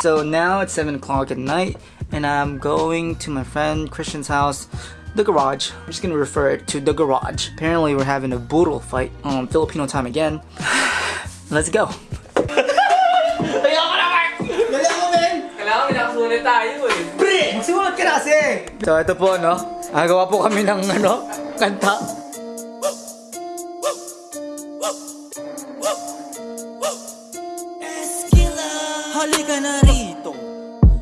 So now it's 7 o'clock at night, and I'm going to my friend Christian's house, the garage. I'm just gonna refer it to the garage. Apparently, we're having a brutal fight on Filipino time again. Let's go. Kailangan may nakasunod tayo. Pre! Magsimulat ka na kasi! So ito po, no? Agawa po kami ng, ano, kanta. Halika na rito.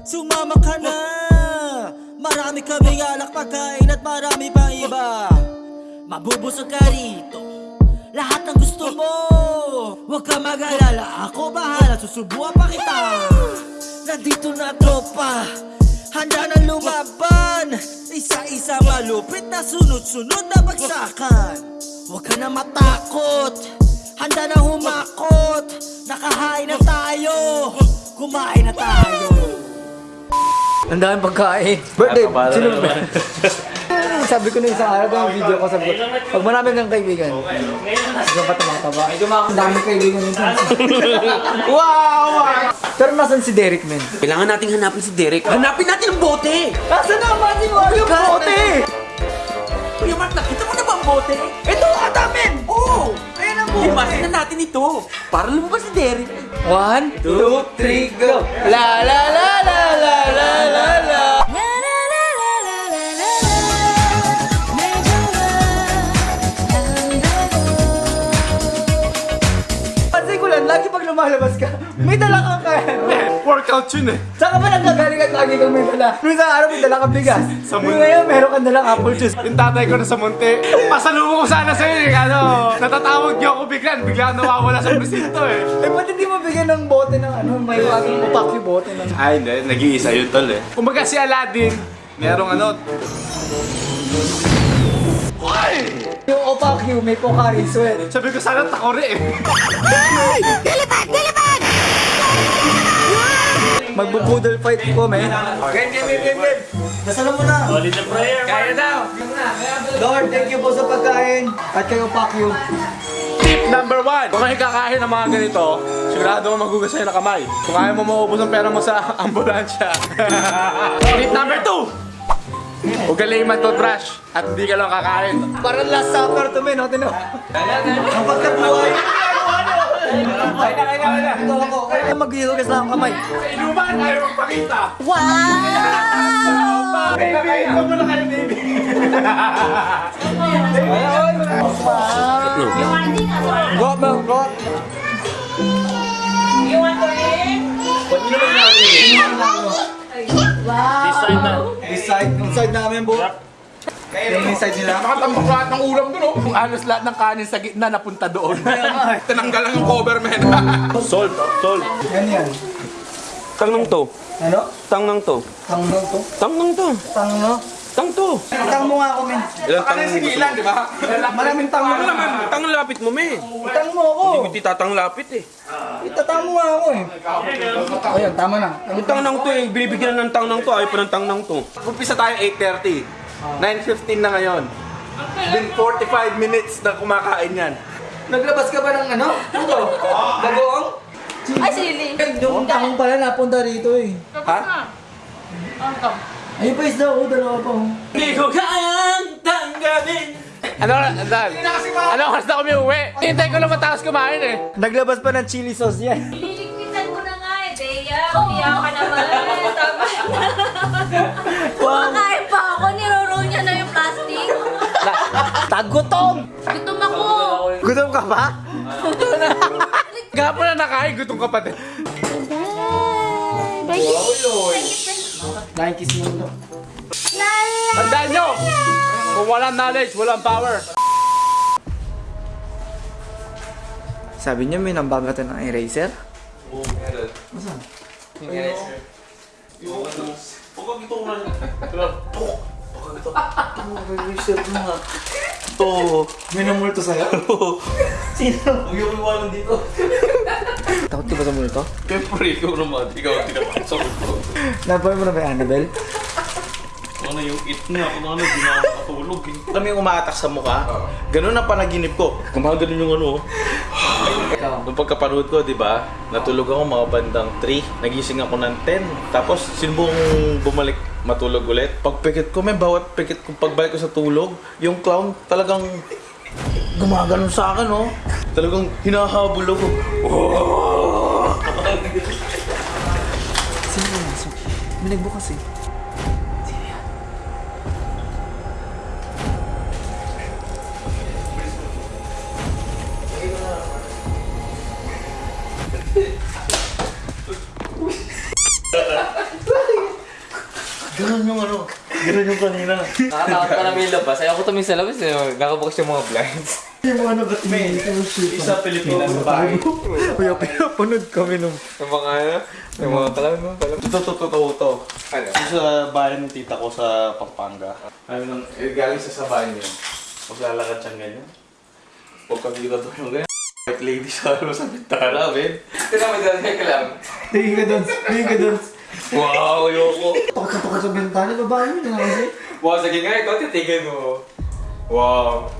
Sumama ka na. Marami kaming alak pagkain at marami pang iba. Mabubusog ka rito. Lahat ng gusto mo. Huwag ka mag-alala. Ako bahala. Susubuan pa kita. Nandito na tropa. Handa na lumaban. Isa-isa malupit na sunod-sunod na bagsakan. Huwag ka na matakot. Handa na humakot. Nakahain na tayo Kumain na tayo Ang daming pagkain. Birthday, sino ba? sabi ko na isang araw ng video ko, sabi ko, pag marami kang kaibigan, ikaw pa tumataba. Ang daming kaibigan nito. wow! Pero nasan si Derek, men? Kailangan nating hanapin si Derek. Hanapin natin ang bote! Nasaan naman si Mario Bote? Kuya Mark, nakita mo na ba ang bote? Ito, ata, men! Oo! Ayan ang Himasin na natin ito. Para lumabas si Derek. One, two, three, go! La la la la la la la la Kasi ko lang, lagi pag lumalabas ka, may dala kang kaya. Workout yun eh. Saan ka ba nagkagaling at lagi kang may dala? Nung isang araw may dala kang bigas. Sa mun- ngayon, meron kang dalang apple juice. Yung tatay ko na sa munti. Pasalubong ko sana sa'yo eh. Ano, natatawag niyo ako biglan. Bigla nawawala sa presinto eh. Eh, ba't hindi mo bigyan ng bote ng ano, may laging upaki bote ng... Ay, hindi. Nag-iisa yun tol eh. Kumbaga si Aladdin, merong ano, Yung opaki, may Pocari sweat. sabi ko sana takore eh. Magbubudol fight ko, may. Game, game, game, game, game. Dasalan mo na. Kaya daw. Lord, thank you po sa pagkain. At kayo, Pacquiao. Tip number one. Kung kayo kakain ng mga ganito, sigurado mo magugas sa'yo na kamay. Kung ayaw mo maubos ang pera mo sa ambulansya. Tip number two. Ugaliin man toothbrush at hindi ka lang kakain. Parang last supper to, men. Hotin mo. Ang pagkabuhay. Kaya na, kaya na, kaya na. Ito ako. Kaya maghihugas na ang kamay. Sa inuman, ayaw magpakita. Wow! Baby, ikaw muna kayo, baby. Go, man, go. This side, yung side namin, bo. Yung side nila. Nakatambak lahat ng ulam doon, oh. Kung alos lahat ng kanin sa gitna, napunta doon. Tinanggal lang yung cover, man. Salt, salt. Yan yan. Tang nang to. Ano? Tang nang to. Tang no to? Tang nang to. Tang no? Tang to. Tang mo nga ako, men. Ilang tang Ano yung sigilan, di ba? Maraming tang mo. Ano naman? Tang lapit mo, me. Tang mo ako. Hindi tatang lapit eh. Itatang mo nga ako eh. Ayun, tama na. Yung tang nang to eh, binibigyan ng tang nang to, ayaw pa ng tang nang to. Umpisa tayo 8.30. 9.15 na ngayon. Been 45 minutes na kumakain yan. Naglabas ka ba ng ano? Puto? Bagoong? Ay, sili. Yung tangong pala napunta rito eh. Ha? Ayun pa isda ko, dalawa pa oh. Hindi ko kayang tanggapin. Ano, Dan? Ano, oras na kami uwi? Hintay ko lang matapos kumain eh. Naglabas pa ng chili sauce yan. Liligpitan ko na nga eh, Deya. Umiyak ka naman. Tama na. Kumakain pa ako, niroroll niya na yung plastic. Tagutom! Gutom ako. Gutom ka ba? Gapon na nakain, gutom ka pa din. Nakikis mo ito. Tandaan nyo! Kung walang knowledge, walang power. Sabi niyo may nambagatan ng eraser? Oo. May namulto sa'yo? Sino? Huwag yung iwanan dito. Takot ka ba sa multo? Siyempre, ikaw naman. Ikaw ang tinapasok ko. Napoy mo na ba yung Annabelle? Ano yung it niya? Kung ano, di na ako makatulog. eh. yung umaatak sa mukha. Ganun ang panaginip ko. Gumagano yung ano. Nung pagkapanood ko, di ba, natulog ako mga bandang 3. Nagising ako ng 10. Tapos, sinubong bumalik matulog ulit. Pagpikit ko, may bawat pikit ko, pagbalik ko sa tulog, yung clown talagang gumaganon sa akin, oh. Talagang hinahabol ako. Sino yan? So, may nagbukas eh. Ganon yung ano, ganon yung kanina. Nakatakot pa namin yung labas. Ayaw ko tumingin sa labas eh. Nakabukas yung mga blinds. Isa Pilipina babae. Kuya, pinapanood kami nung... Yung mga ano, yung mga kalaw mo, kalaw. Ito, to, to, to, to. Ano? Ito sa bahay ng tita ko sa Pampanga. Ano nang, eh, galing sa sabahan yun. Maglalakad siyang ganyan. Huwag kang dito to yung ganyan. White lady sa ano sa bintana, ben. Ito naman dyan kay kalaw. Tingin ka doon, tingin ka doon. Wow, ayoko. Pakatapakan sa bintana, babae mo na kasi. Wow, sige nga, ikaw titigil mo. Wow.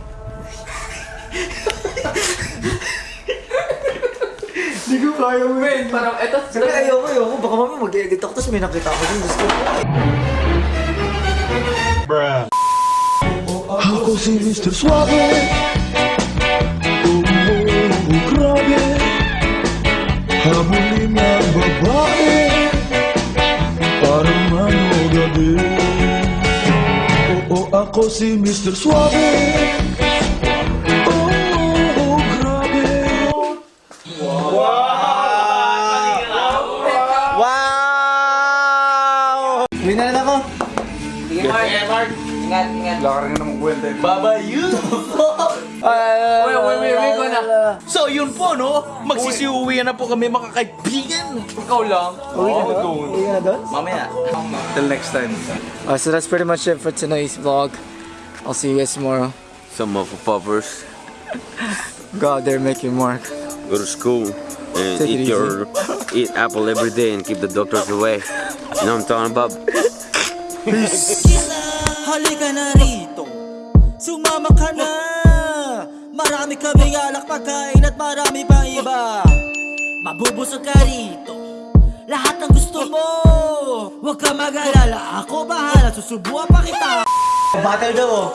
Hindi ko kaya mo. Wait, parang eto. Sabi, ayoko, ayoko. Baka mami mag-edit ako, tapos may nakita ako dun. Diyos ko. Ako si Mr. Suave grabe Habulin ng babae Parang ano gabi Oo, ako si Mr. Suave Wow! Uwi na rin ako. Sige, Mark. Ingat, ingat. Baba you! Uy, uy, uy, uy, ko na. So yun po no, magsisiuwi na po kami mga kaibigan. Ikaw lang. Uwi na doon? Uwi ka na doon? Mamaya. Till next time. Uh, so that's pretty much it for tonight's vlog. I'll see you guys tomorrow. Some motherfuckers Go out there, make your mark. Go to school and Take eat your eat apple every day and keep the doctors away. You know what I'm talking about? Halika na rito. Sumama ka na. Marami kaming alak pagkain at marami pang iba. Mabubusog ka rito. Lahat ng gusto mo. Huwag ka mag-alala. Ako bahala. Susubuan pa kita. Battle daw oh.